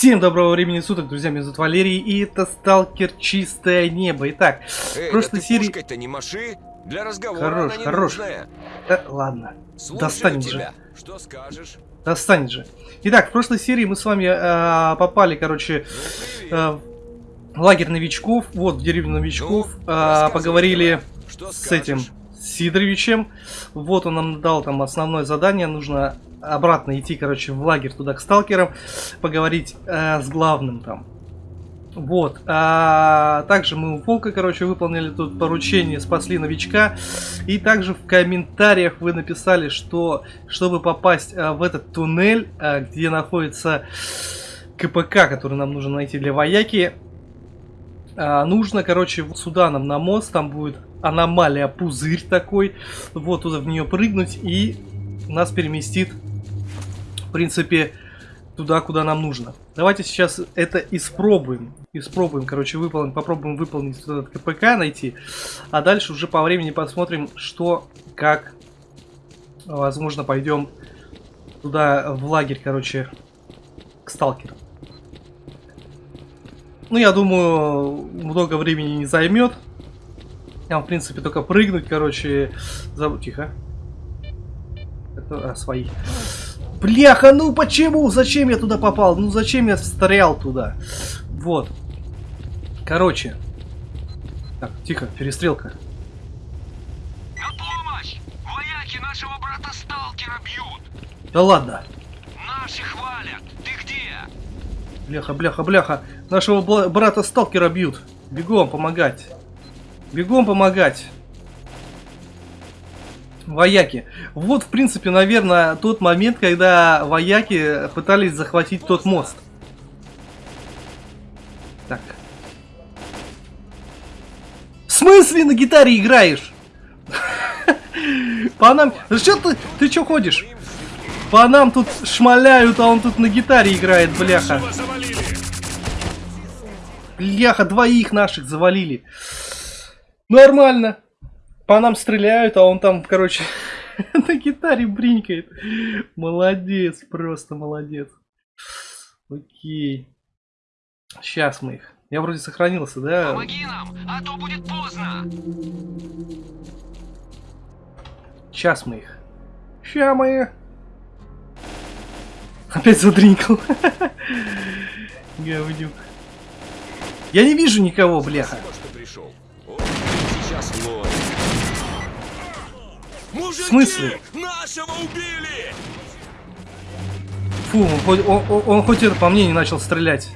Всем доброго времени суток, друзья, меня зовут Валерий, и это Сталкер Чистое Небо. Итак, Эй, в прошлой да серии... то не маши, для разговора Хорош, она хорош. нужная. Да, ладно, Слушаю достанет тебя. же. Что скажешь? Достанет же. Итак, в прошлой серии мы с вами э, попали, короче, Ну, э, в лагерь новичков, вот, в деревню новичков, Ну, э, поговорили с этим? Сидоровичем. Вот он нам дал там основное задание. Нужно обратно идти, короче, в лагерь туда к сталкерам, поговорить э, с главным там. Вот. А, также мы у Волка, короче, выполнили тут поручение, спасли новичка. И также в комментариях вы написали, что чтобы попасть а, в этот туннель, а, где находится КПК, который нам нужно найти для вояки, а, нужно, короче, сюда нам на мост, там будет аномалия пузырь такой, вот туда в нее прыгнуть и нас переместит, в принципе, туда, куда нам нужно. Давайте сейчас это испробуем. Испробуем, короче, выполнить, попробуем выполнить этот КПК, найти. А дальше уже по времени посмотрим, что, как, возможно, пойдем туда, в лагерь, короче, к сталкерам. Ну, я думаю, много времени не займет. Там, в принципе, только прыгнуть, короче, забудь, тихо. Это, а, свои. Бляха, ну почему? Зачем я туда попал? Ну зачем я встрял туда? Вот. Короче. Так, тихо, перестрелка. На помощь! Вояки нашего брата-сталкера бьют! Да ладно. Наши хвалят! Ты где? Бляха, бляха, бляха. Нашего брата сталкера бьют. Бегом помогать. Бегом помогать. Вояки. Вот, в принципе, наверное, тот момент, когда вояки пытались захватить тот мост. Так. В смысле на гитаре играешь? По нам... Что ты... Ты что ходишь? По нам тут шмаляют, а он тут на гитаре играет, бляха. Бляха, двоих наших завалили. Нормально. По нам стреляют, а он там, короче, на гитаре бринкает. Молодец, просто молодец. Окей. Сейчас мы их. Я вроде сохранился, да? Помоги нам, а то будет поздно! Сейчас мы их. Ща мы. Опять задринкал. Говнюк. Я не вижу никого, бляха. Сейчас ловит. Мужики! смысле? Нашего убили! Фу, он, хоть- он- он- он хоть это по мне не начал стрелять.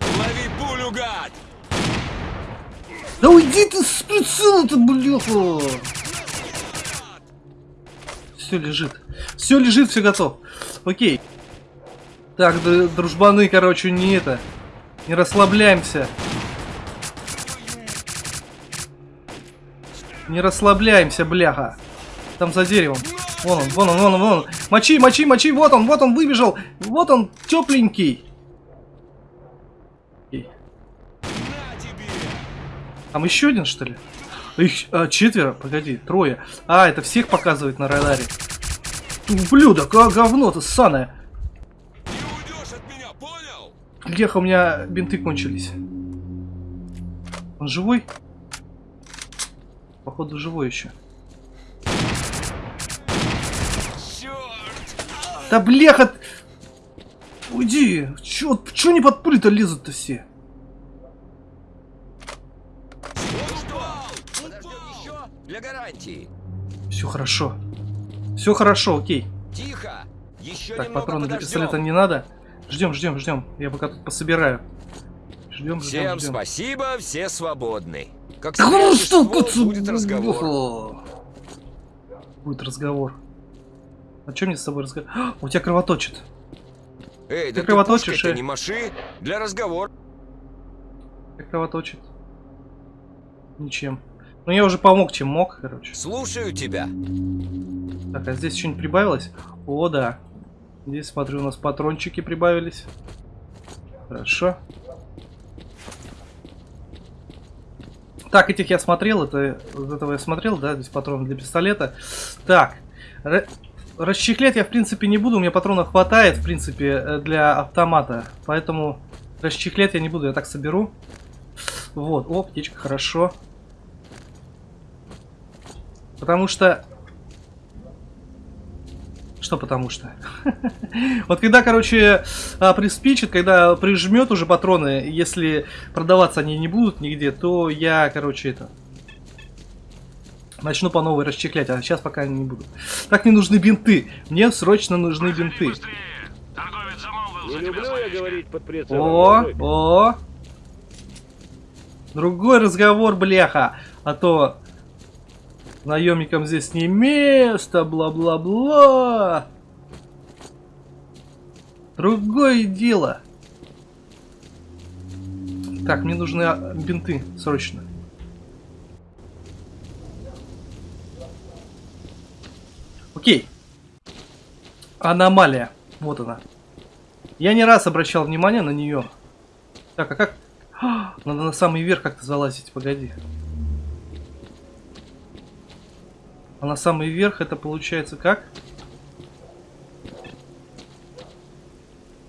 Лови пулю, гад! Да уйди ты с прицела-то, бляха! Все лежит. Все лежит, все готов. Окей. Так, дружбаны, короче, не это. Не расслабляемся. Не расслабляемся, бляха. Там за деревом. Вон он, вон он, вон он, вон он. Мочи, мочи, мочи, вот он, вот он выбежал. Вот он, тепленький. Там еще один, что ли? Их а, четверо, погоди, трое. А, это всех показывает на радаре. Ублюдок, а говно-то ссаное. Леха, у меня бинты кончились. Он живой? Походу живой еще. Да блеха! Уйди! Чё, чё не под пули-то лезут-то все? Для гарантии. Все хорошо. Все хорошо, окей. Тихо! Еще Так, патроны для подождем. пистолета не надо. Ждем, ждем, ждем. Я пока тут пособираю. Ждем, ждем, Всем ждем. спасибо, все свободны. Как Да ну что ты- будет разговор. Будет разговор. О чем мне с тобой разговор? У тебя кровоточит. Эй, Ты да ты кровоточишь, пушкой-то э? не маши для разговора. Как кровоточит? Ничем. Ну я уже помог, чем мог, короче. Слушаю тебя. Так, а здесь что-нибудь прибавилось? О, да. Здесь, смотрю, у нас патрончики прибавились. Хорошо. Так, этих я смотрел, это этого я смотрел, да, здесь патроны для пистолета. Так, расчехлять я, в принципе, не буду. У меня патронов хватает, в принципе, э, для автомата. Поэтому расчехлять я не буду. Я так соберу. Вот. О, птичка, хорошо. Потому что... Что потому что? вот когда, короче, а, приспичит, когда прижмет уже патроны, если продаваться они не будут нигде, то я, короче, это... Начну по новой расчехлять, а сейчас пока не буду. Так, мне нужны бинты. Мне срочно нужны бинты. Не люблю я говорить под прицелом. О, дорогой. о. Другой разговор, бляха. А то наемникам здесь не место, бла-бла-бла. Другое дело. Так, мне нужны а, бинты срочно. Окей. Аномалия. Вот она. Я не раз обращал внимание на нее. Так, а как... А, Надо на самый верх как-то залазить, погоди. А на самый верх это получается как?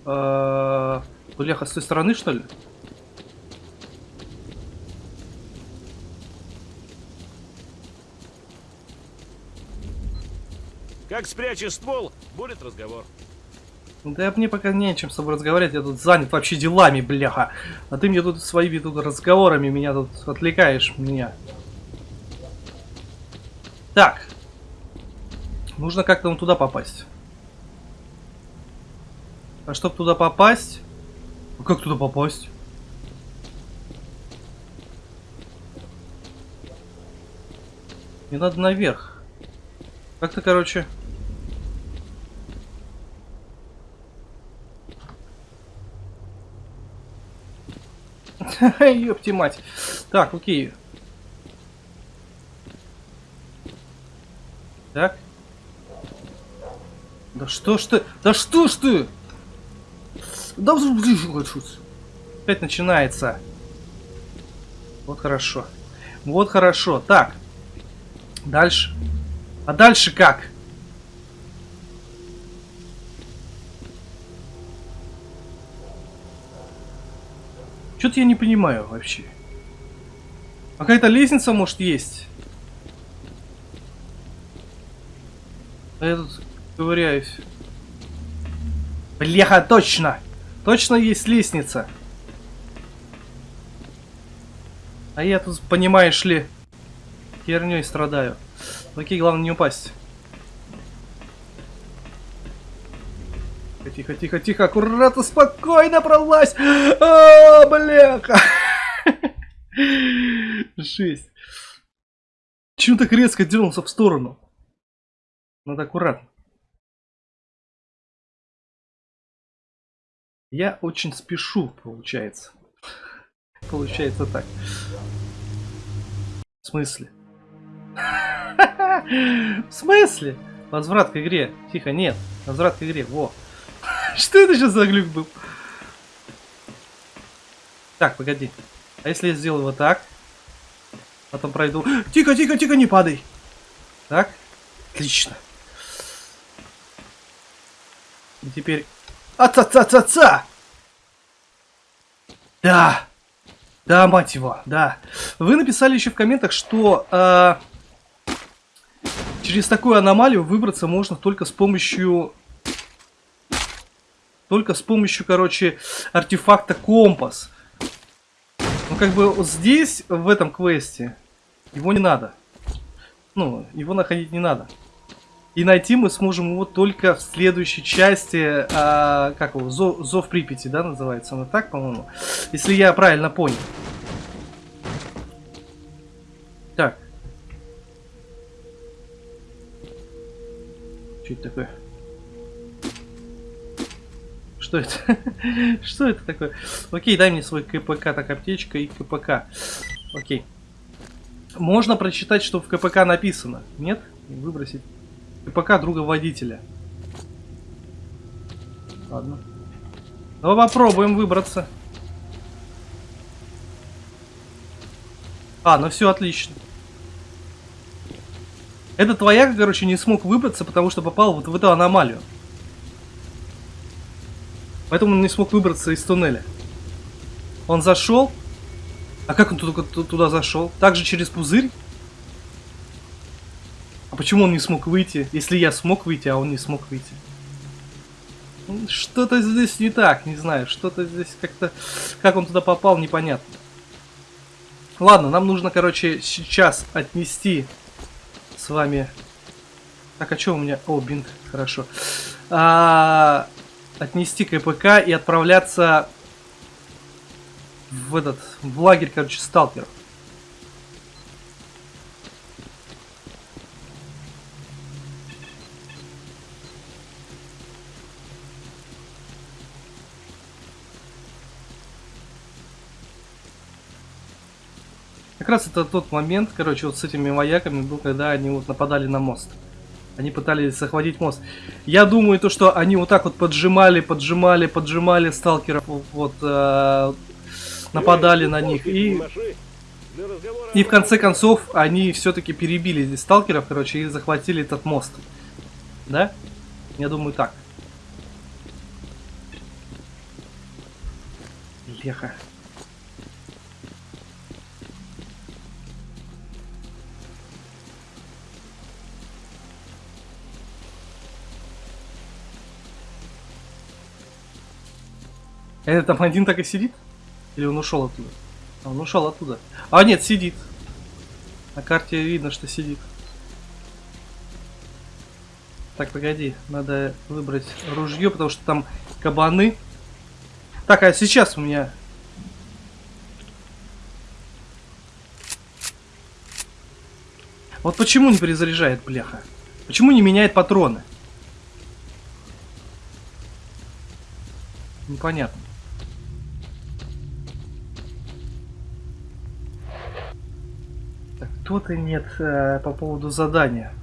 А, Бляха, с той стороны, что ли? Как спрячешь ствол, будет разговор. Да мне пока не о чем с тобой разговаривать, я тут занят вообще делами, бляха. А ты мне тут своими тут разговорами меня тут отвлекаешь меня. Так. Нужно как-то вон туда попасть. А чтобы туда попасть... А как туда попасть? Мне надо наверх. Как-то, короче... Ёпти мать. Так, окей. Так. Да что ж ты? Да что ж ты? Да хочу. Опять начинается. Вот хорошо. Вот хорошо. Так. Дальше. А дальше как? Что-то я не понимаю вообще. А Какая-то лестница, может, есть? А я тут ковыряюсь. Бляха, точно! Точно есть лестница. А я тут, понимаешь ли, херней страдаю. Окей, главное не упасть. Тихо, тихо, тихо, аккуратно, спокойно пролазь. А, бляха. Жесть. Чего так резко дернулся в сторону? Надо аккуратно. Я очень спешу, получается. Получается так. В смысле? В смысле? Возврат к игре. Тихо, нет. Возврат к игре. Во. Что это сейчас за глюк был? Так, погоди. А если я сделаю вот так? Потом пройду. Тихо, тихо, тихо, не падай. Так. Отлично. И теперь... А-ца-ца-ца-ца! Да! Да, мать его, да. Вы написали еще в комментах, что э, через такую аномалию выбраться можно только с помощью... Только с помощью, короче, артефакта компас. Ну, как бы здесь, в этом квесте, его не надо. Ну, его находить не надо. И найти мы сможем его только в следующей части, а, как его, Зов, Зов Припяти, да, называется она так, по-моему. Если я правильно понял. Так. Что это такое? Что это? Что это такое? Окей, дай мне свой КПК, так, аптечка и КПК. Окей. Можно прочитать, что в КПК написано. Нет? Выбросить. КПК друга водителя. Ладно. Давай попробуем выбраться. А, ну все отлично. Этот вояк, короче, не смог выбраться, потому что попал вот в эту аномалию. Поэтому он не смог выбраться из туннеля. Он зашел. А как он туда, туда зашел? Также через пузырь? Почему он не смог выйти, если я смог выйти, а он не смог выйти? Ну, Что-то здесь не так, не знаю. Что-то здесь как-то... Как он туда попал, непонятно. Ладно, нам нужно, короче, сейчас отнести с вами... Так, а что у меня... О, бинт, хорошо. А, Отнести КПК и отправляться в этот... В лагерь, короче, сталкеров. Как раз это тот момент, короче, вот с этими вояками был, когда они вот нападали на мост. Они пытались захватить мост. Я думаю, то, что они вот так вот поджимали, поджимали, поджимали сталкеров, вот, э, нападали на них. И, и в конце концов, они все-таки перебили здесь сталкеров, короче, и захватили этот мост. Да? Я думаю, так. Леха. Это там один так и сидит? Или он ушел оттуда? А, он ушел оттуда. А, нет, сидит. На карте видно, что сидит. Так, погоди, надо выбрать ружье, потому что там кабаны. Так, а сейчас у меня... Вот почему не перезаряжает, бляха? Почему не меняет патроны? Непонятно. И нет э, по поводу задания.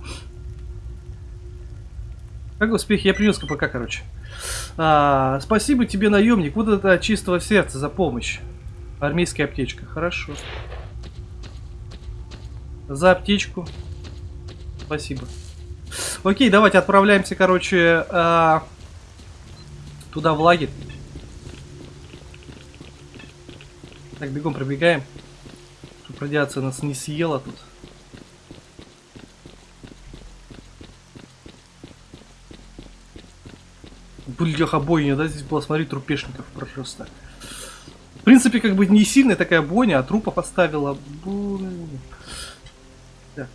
Как успех? Я принес КПК, короче. А, спасибо тебе, наемник. Вот это чистого сердца за помощь. Армейская аптечка. Хорошо. За аптечку. Спасибо. Окей, давайте отправляемся, короче, а, туда в лагерь. Так, бегом пробегаем. Чтобы радиация нас не съела тут. Бляха бойня, да, здесь было, смотри, трупешников просто. В принципе, как бы не сильная такая бойня, а трупа поставила. Блин. Так.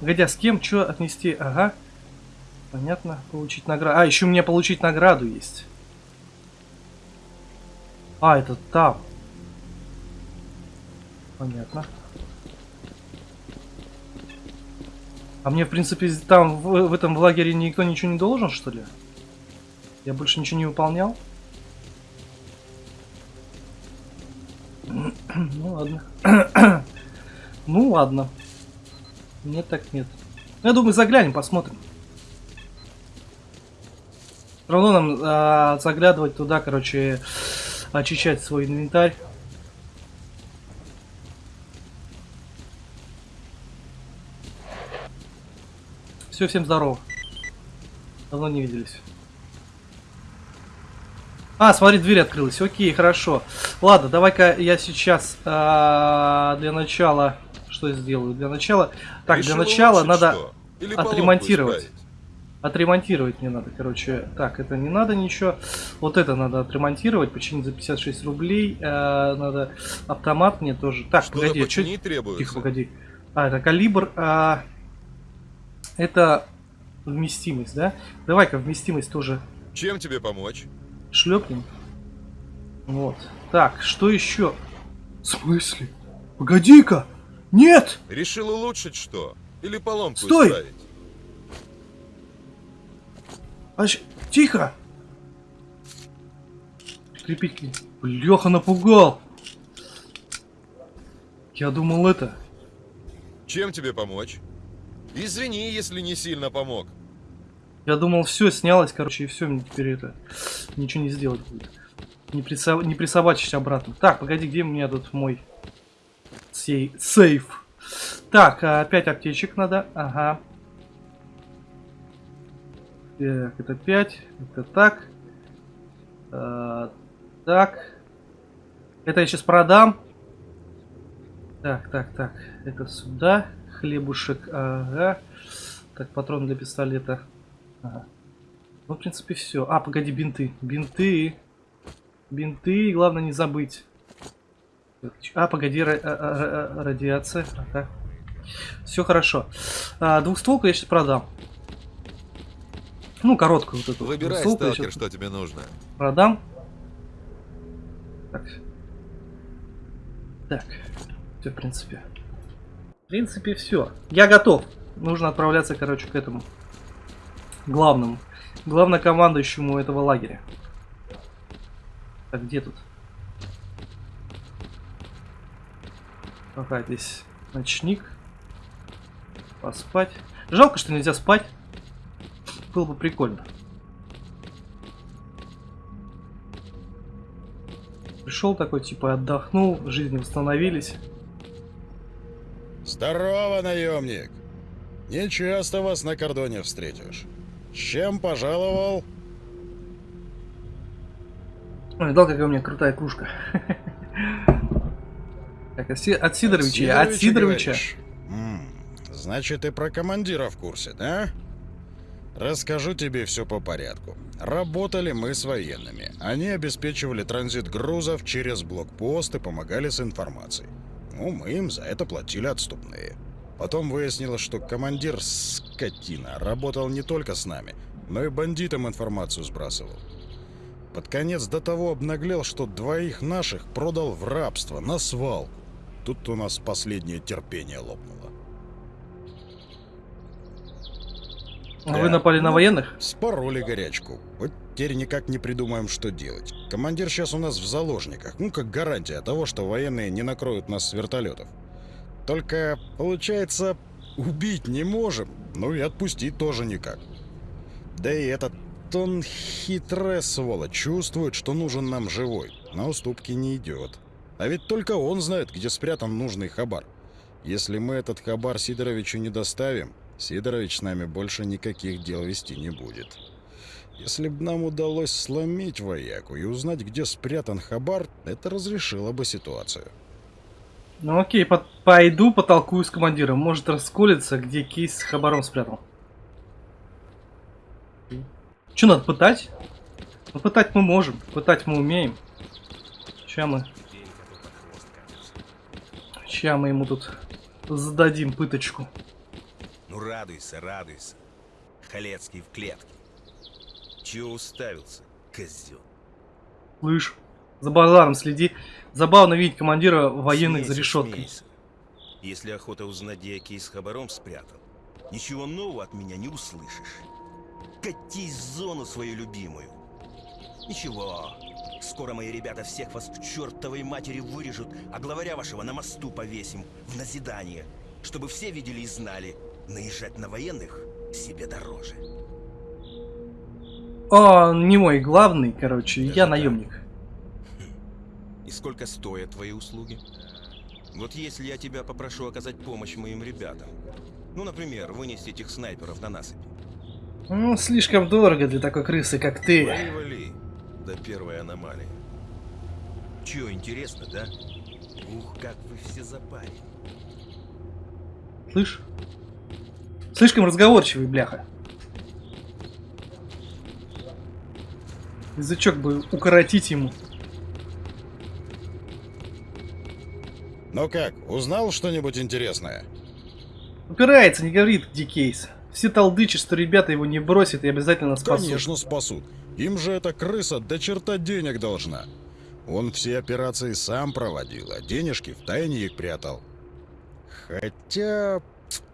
Погоди, а с кем что отнести? Ага. Понятно. Получить награду. А, еще у меня получить награду есть. А, это там. Понятно. А мне, в принципе, там, в, в этом в лагере никто ничего не должен, что ли? Я больше ничего не выполнял? Ну ладно. ну ладно. Нет, так нет. Я думаю, заглянем, посмотрим. Все равно нам а, заглядывать туда, короче, очищать свой инвентарь. Все, всем здорово. Давно не виделись. А, смотри, дверь открылась. Окей, хорошо. Ладно, давай-ка я сейчас а, для начала что я сделаю? Для начала... Так, Решила для начала надо что? Или отремонтировать. Отремонтировать мне надо, короче. Так, это не надо ничего. Вот это надо отремонтировать, починить за 56 рублей. Э, надо автомат мне тоже. Так, Что-то погоди, чё- починить требуется. Тихо, погоди. А, это калибр. а, это вместимость, да? Давай-ка вместимость тоже Чем тебе помочь? шлепнем. Вот. Так, что еще? В смысле? Погоди-ка! Нет! Решил улучшить что? Или поломку Стой! исправить? Тихо! Прикрепить к ней. Леха напугал! Я думал это. Чем тебе помочь? Извини, если не сильно помог. Я думал, все снялось, короче, и все, мне теперь это ничего не сделать будет. Не, присо... не присобачить обратно. Так, погоди, где у меня тут мой сей... сейф? Так, а, опять аптечек надо. Ага. Так, это 5. Это так. А, так. Это я сейчас продам. Так, так, так. Это сюда. Хлебушек. Ага. Так, патрон для пистолета. Ага. Ну, в принципе, все. А, погоди, бинты. Бинты. Бинты, главное не забыть. А, погоди, ра- а- а- а- радиация. Ага. Все хорошо. А, двухстволку я сейчас продам. Ну, короткую вот эту. Выбирай, я сталкер, что тебе нужно. Продам. Так. Так. Все, в принципе. В принципе, все. Я готов. Нужно отправляться, короче, к этому. Главному. Главнокомандующему этого лагеря. Так, где тут? Ага, здесь ночник. Поспать. Жалко, что нельзя спать. Было бы прикольно. Пришел такой, типа, отдохнул, жизни восстановились. Здорово, наемник! Не часто вас на кордоне встретишь. С чем пожаловал? Ой, видал, какая у меня крутая кружка. Так, от Си- от Сидоровича, от Сидоровича. Значит, ты про командира в курсе, да? Расскажу тебе все по порядку. Работали мы с военными. Они обеспечивали транзит грузов через блокпост и помогали с информацией. Ну, мы им за это платили отступные. Потом выяснилось, что командир, скотина, работал не только с нами, но и бандитам информацию сбрасывал. Под конец до того обнаглел, что двоих наших продал в рабство, на свалку. Тут у нас последнее терпение лопнуло. Да. Вы напали на Ну, военных? Спороли горячку. Вот теперь никак не придумаем, что делать. Командир сейчас у нас в заложниках. Ну, как гарантия того, что военные не накроют нас с вертолетов. Только, получается, убить не можем, ну и отпустить тоже никак. Да и этот он хитрая сволочь, чувствует, что нужен нам живой. На уступки не идет. А ведь только он знает, где спрятан нужный хабар. Если мы этот хабар Сидоровичу не доставим, Сидорович с нами больше никаких дел вести не будет. Если бы нам удалось сломить вояку и узнать, где спрятан хабар, это разрешило бы ситуацию. Ну окей, по- пойду потолкую с командиром. Может расколется, где кейс с хабаром спрятал. Че надо пытать? Ну пытать мы можем, пытать мы умеем. Ща мы... Ща мы ему тут зададим пыточку. Ну радуйся, радуйся. Халецкий в клетке. Чего уставился, козел? Слышь, за базаром следи. Забавно видеть командира военных за Смейся, решеткой. смейся. Если охота узнать, где я кейс с хабаром спрятал, ничего нового от меня не услышишь. Катись в зону свою любимую. Ничего, скоро мои ребята всех вас к чертовой матери вырежут, а главаря вашего на мосту повесим в назидание, чтобы все видели и знали, наезжать на военных себе дороже. О, не мой главный, короче, Даже я так? наемник. И сколько стоят твои услуги? Вот если я тебя попрошу оказать помощь моим ребятам. Ну, например, вынести этих снайперов на насыпь. Ну, слишком дорого для такой крысы, как ты. Вали, вали. До первой аномалии. Чё, интересно, да? Ух, как вы все запали. Слышь? Слишком разговорчивый, бляха. Язычок бы укоротить ему. Ну как, узнал что-нибудь интересное? Упирается, не говорит, где кейс. Все толдычат, что ребята его не бросят и обязательно спасут. Конечно, спасут. Им же эта крыса до черта денег должна. Он все операции сам проводил, а денежки в тайне их прятал. Хотя...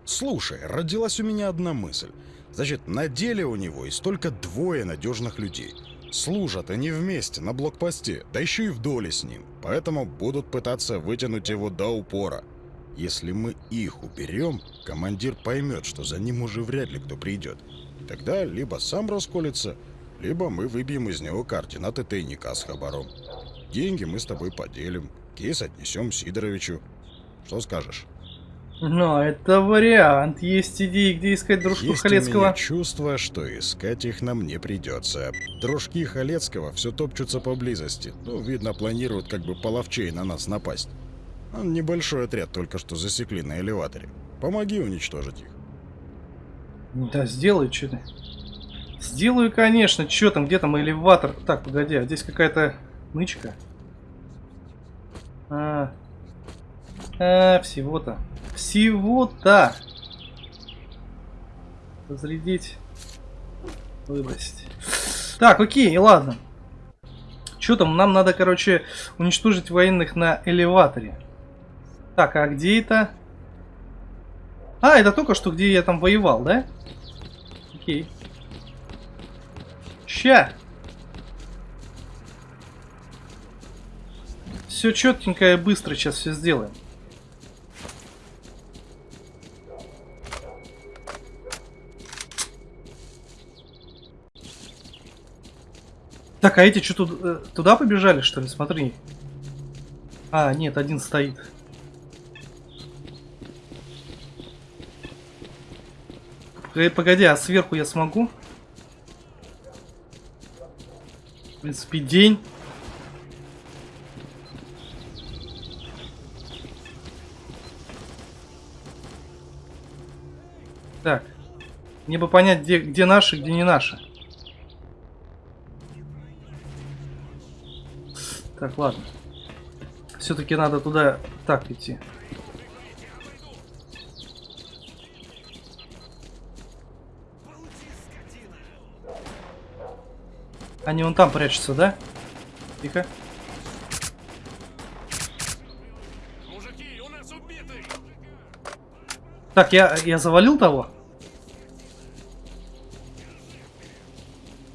Слушай, родилась у меня одна мысль. Значит, на деле у него есть только двое надежных людей. Служат они вместе на блокпосте, да еще и в доле с ним. Поэтому будут пытаться вытянуть его до упора. Если мы их уберем, командир поймет, что за ним уже вряд ли кто придет. Тогда либо сам расколется, либо мы выбьем из него координаты тайника с хабаром. Деньги мы с тобой поделим, кейс отнесем Сидоровичу. Что скажешь? Ну, это вариант. Есть идеи, где искать дружку Есть у Халецкого. меня чувство, что искать их нам не придется. Дружки Халецкого все топчутся поблизости. Ну, видно, планируют как бы половчей на нас напасть. Он небольшой отряд только что засекли на элеваторе. Помоги уничтожить их. Да, сделаю, что ты. Сделаю, конечно. Что там, где там элеватор? Так, погоди, а здесь какая-то нычка. А, а всего-то. Всего-то. Разрядить. Выбросить. Так, окей, ладно. Что там? Нам надо, короче, уничтожить военных на элеваторе. Так, а где это? А, это только что, где я там воевал, да? Окей. Ща. Все четенько и быстро сейчас все сделаем. Так, а эти что тут э, туда побежали, что ли? Смотри. А, нет, один стоит. Э, Погоди, а сверху я смогу? В принципе, день. Так. Мне бы понять, где, где наши, где не наши. Так, ладно. Все-таки надо туда так идти. Они вон там прячутся, да? Тихо. Мужики, у нас убитый! Так, я, я завалил того?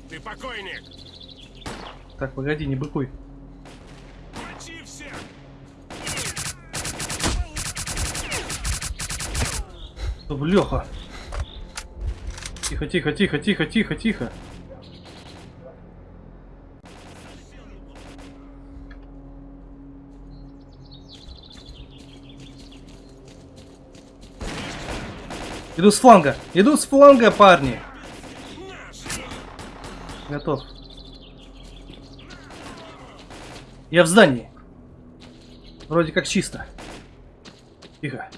Ты покойник! Так, погоди, не быкуй. Да, Бляха. Тихо, тихо, тихо, тихо, тихо, тихо. Иду с фланга. Иду с фланга, парни. Готов. Я в здании. Вроде как чисто. Тихо.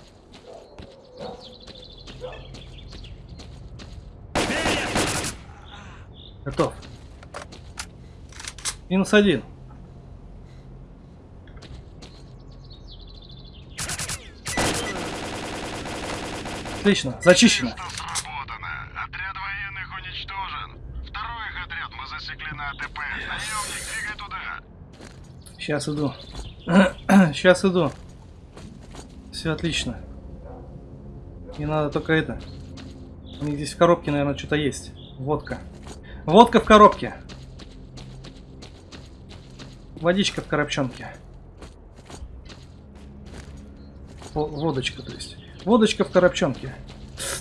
Готов. Минус один. Отлично, зачищено. Сработано. Отряд военных уничтожен. Второй их отряд мы засекли на АТП. Наемник, двигай туда. Сейчас иду. Сейчас иду. Все отлично. Не надо только это. У них здесь в коробке, наверное, что-то есть. Водка. Водка в коробке. Водичка в коробчонке. Во- Водочка, то есть. Водочка в коробчонке.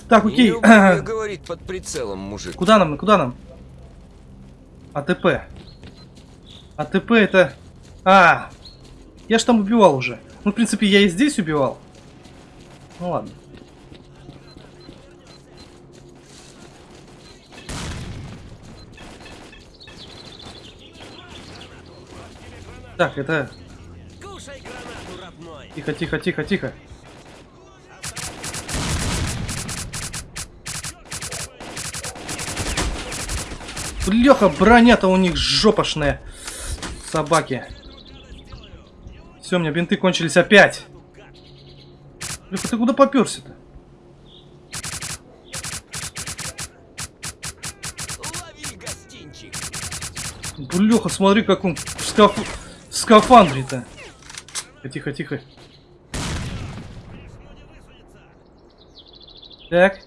Так, Не окей. люблю я говорить под прицелом, мужик. Куда нам? Куда нам? АТП. АТП это... А, я ж там убивал уже. Ну, в принципе, я и здесь убивал. Ну ладно. Так, это... Тихо, тихо, тихо, тихо. Леха, броня-то у них жопошная. Собаки. Все, у меня бинты кончились опять. Леха, ты куда поперся-то? Леха, смотри, как он в. Скафандре-то. Тихо, тихо. Так.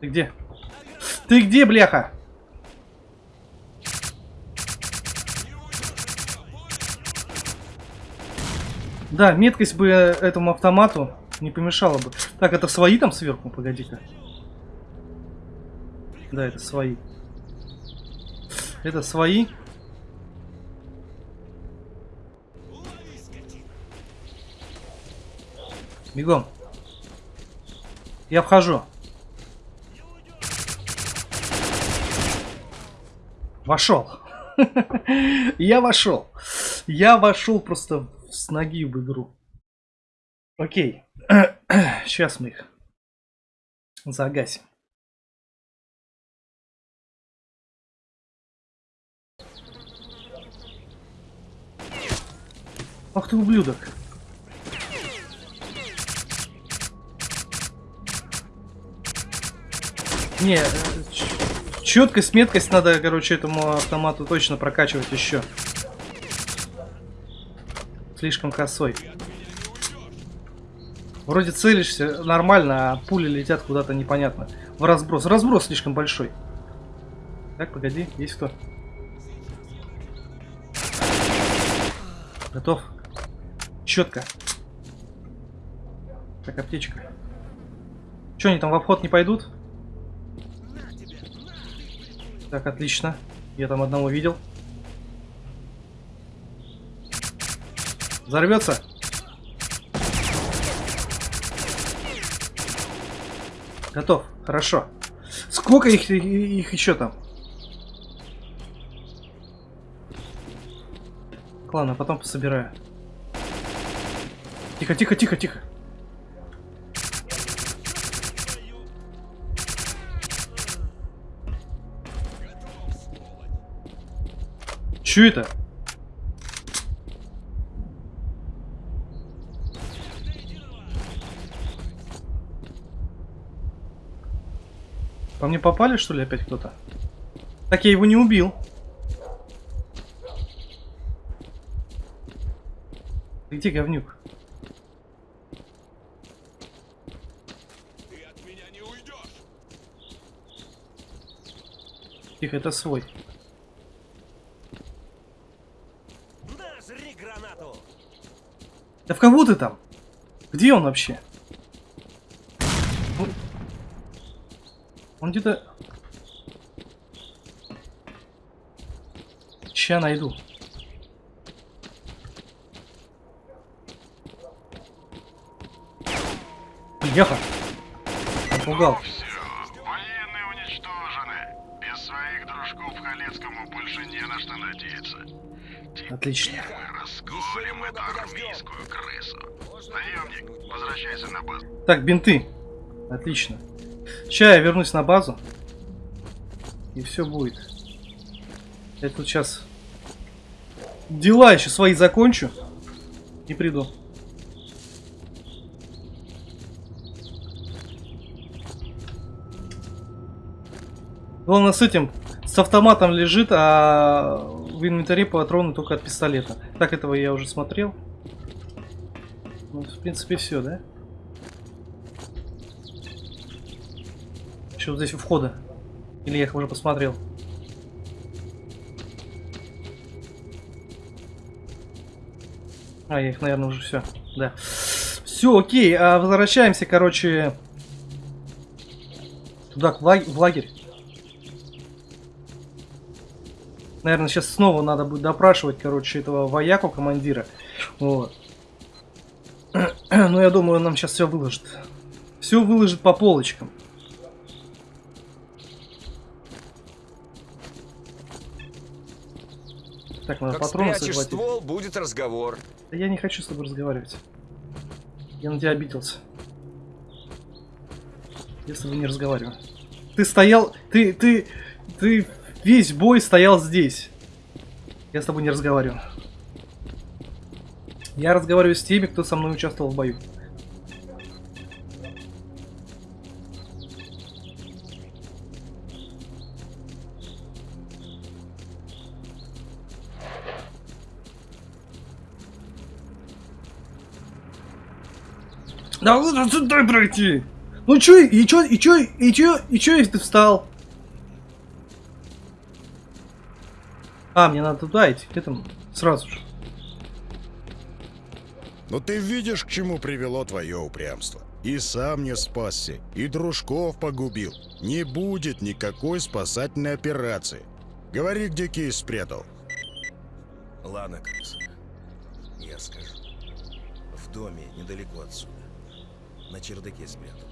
Ты где? Ты где, бляха? Да, меткость бы этому автомату не помешала бы. Так, это свои там сверху? Погоди-ка. Да, это свои. Это свои. Бегом. Я вхожу. Вошел. Я вошел. Я вошел просто с ноги в игру. Окей. Сейчас мы их загасим. Ах ты ублюдок. Не, э, четкость, меткость надо, короче, этому автомату точно прокачивать еще. Слишком косой. Вроде целишься нормально, а пули летят куда-то непонятно. В разброс. Разброс слишком большой. Так, погоди, есть кто? Готов. Четко. Так, аптечка. Че, они там в обход не пойдут? Так, отлично. Я там одного видел. Взорвется? Готов. Хорошо. Сколько их, их еще там? Ладно, потом пособираю. Тихо, тихо, тихо, тихо. Чё это? По мне попали, что ли, опять кто-то? Так я его не убил. Ты Где говнюк? Ты. Тихо, это свой. На, жри гранату! Да в кого ты там? Где он вообще? Он- Он где-то... Ща найду. Яха. Напугал. Отлично. Расколем эту армейскую крысу. Наемник, возвращайся на базу. Так, бинты. Отлично. Сейчас я вернусь на базу. И все будет. Я тут сейчас дела еще свои закончу. И приду. Главное с этим, с автоматом лежит, а в инвентаре патроны только от пистолета. Так, этого я уже смотрел. Ну, в принципе, все, да? Что здесь у входа? Или я их уже посмотрел? А, я их, наверное, уже все. Да. Все, окей. А возвращаемся, короче, туда, к лаг- в лагерь. Наверное, сейчас снова надо будет допрашивать, короче, этого вояку командира. Вот. Но я думаю, он нам сейчас все выложит. Все выложит по полочкам. Так, надо Как патроны захватить. ствол, будет разговор. Да я не хочу с тобой разговаривать. Я на тебя обиделся. С тобой не разговариваю. Ты стоял... Ты... Ты... Ты весь бой стоял здесь. Я с тобой не разговариваю. Я разговариваю с теми, кто со мной участвовал в бою. Да сюда пройти. Ну чё, и чё, и чё, и чё, и чё, если ты встал? А, мне надо туда идти, к этому, сразу же. Но ты видишь, к чему привело твое упрямство. И сам не спасся, и дружков погубил. Не будет никакой спасательной операции. Говори, где кейс спрятал. Ладно, крыса. Я скажу. В доме недалеко отсюда. На чердаке спрятал.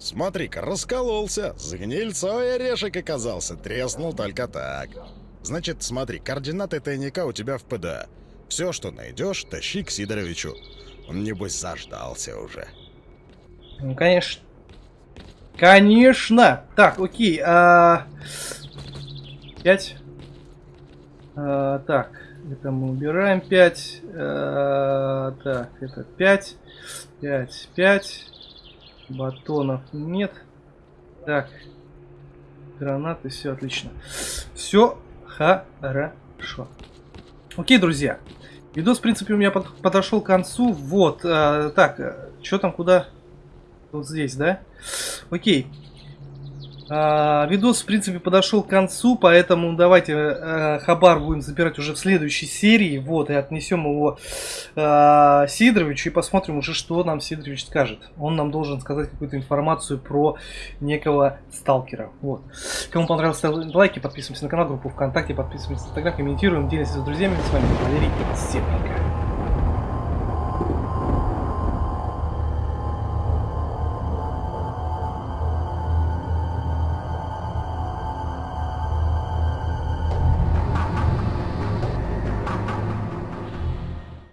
Смотри-ка, раскололся. С гнильцой орешек оказался. Треснул только так. Значит, смотри, координаты тайника у тебя в ПДА. Все, что найдешь, тащи к Сидоровичу. Он, небось, заждался уже. Ну, конечно. Конечно! Так, окей. А... Пять. А, так, это мы убираем 5. А, так, это 5. 5, 5. Батонов нет. Так. Гранаты, все отлично. Все хорошо. Окей, друзья. Видос, в принципе, у меня под, подошел к концу. Вот. А, так, что там, куда? Вот здесь, да? Окей. А, видос, в принципе, подошел к концу, поэтому давайте э, Хабар будем забирать уже в следующей серии. Вот, и отнесем его э, Сидоровичу и посмотрим уже, что нам Сидорович скажет. Он нам должен сказать какую-то информацию про некого сталкера. Вот. Кому понравилось, ставьте лайки, подписываемся на канал, группу ВКонтакте, подписываемся на Инстаграм, комментируем, делимся с друзьями. С вами был Валерий